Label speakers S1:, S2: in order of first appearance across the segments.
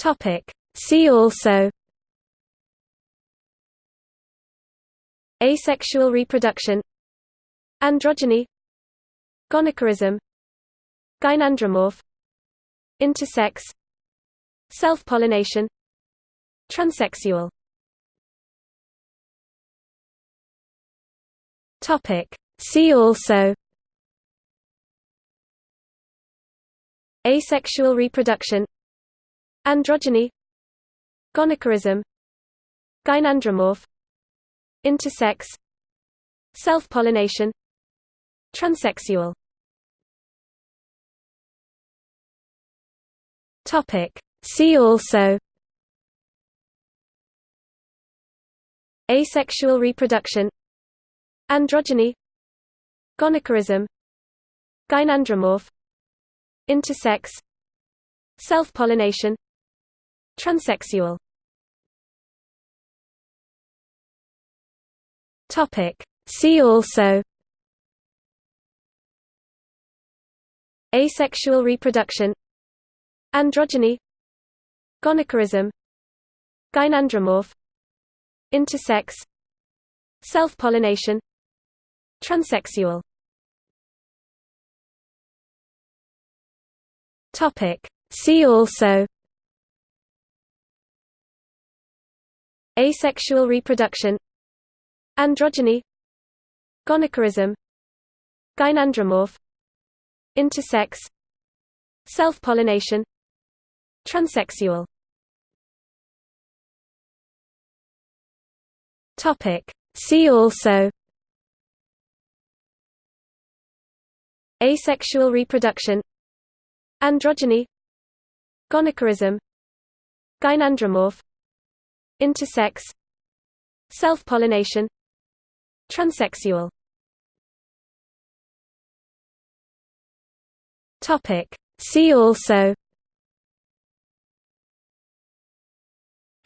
S1: Topic. See also Asexual reproduction Androgyny Gonochorism Gynandromorph Intersex Self-pollination Transsexual Topic. See also Asexual reproduction Androgyny. Gonochorism Gynandromorph. Intersex. Self-pollination. Transsexual. See also. Asexual reproduction. Androgyny. Gonochorism Gynandromorph. Intersex. Self-pollination Transsexual. Topic. See also. Asexual reproduction. Androgyny. Gonochorism Gynandromorph. Intersex. Self-pollination. Transsexual. Topic. See also Asexual reproduction Androgyny Gonochorism Gynandromorph Intersex Self-pollination Transsexual. See also Asexual reproduction Androgyny Gonochorism Gynandromorph Intersex Self-pollination Transsexual. Topic. See also.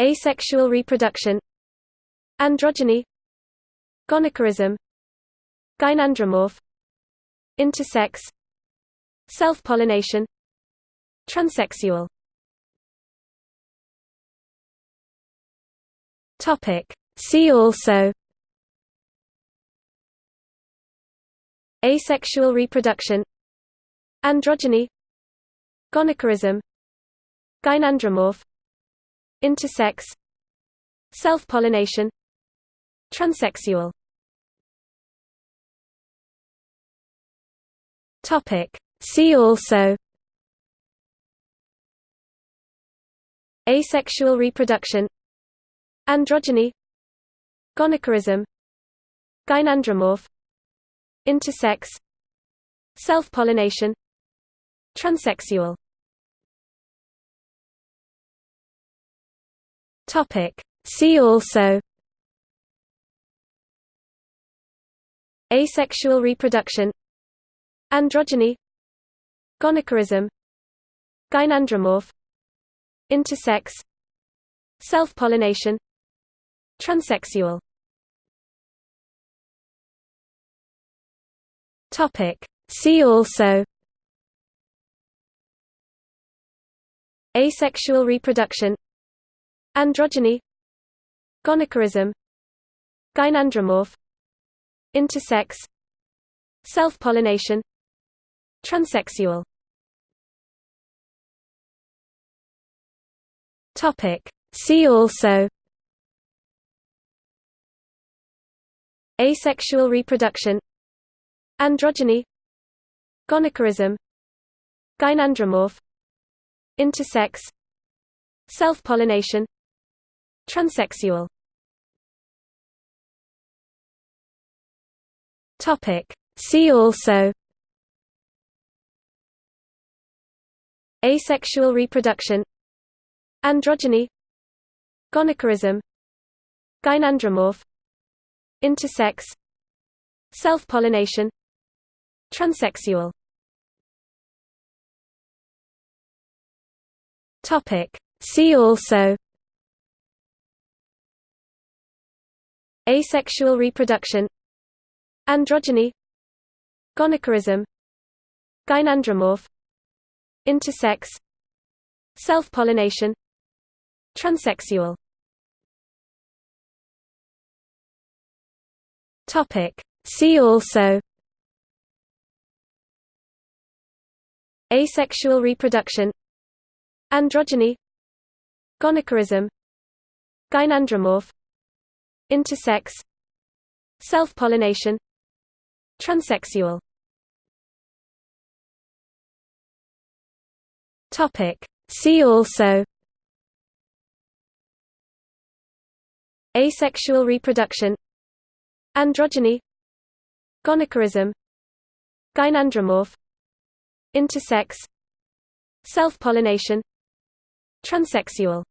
S1: Asexual reproduction. Androgyny. Gonochorism Gynandromorph. Intersex. Self-pollination. Transsexual Topic. See also Asexual reproduction Androgyny Gonochorism Gynandromorph Intersex Self-pollination Transsexual Topic. See also Asexual reproduction Androgyny Gonochorism Gynandromorph Intersex Self-pollination Transsexual. See also. Asexual reproduction. Androgyny. Gonochorism Gynandromorph. Intersex. Self-pollination Transsexual. Topic. See also. Asexual reproduction. Androgyny. Gonochorism Gynandromorph. Intersex. Self-pollination. Transsexual. Topic. See also Asexual reproduction Androgyny Gonochorism Gynandromorph Intersex Self-pollination Transsexual Topic. See also Asexual reproduction Androgyny Gonochorism Gynandromorph Intersex Self-pollination Transsexual. Topic. See also. Asexual reproduction. Androgyny. Gonochorism Gynandromorph. Intersex. Self-pollination. Transsexual Topic. See also Asexual reproduction Androgyny Gonochorism Gynandromorph Intersex Self-pollination Transsexual Topic. See also Asexual reproduction Androgyny. Gonochorism Gynandromorph. Intersex. Self-pollination. Transsexual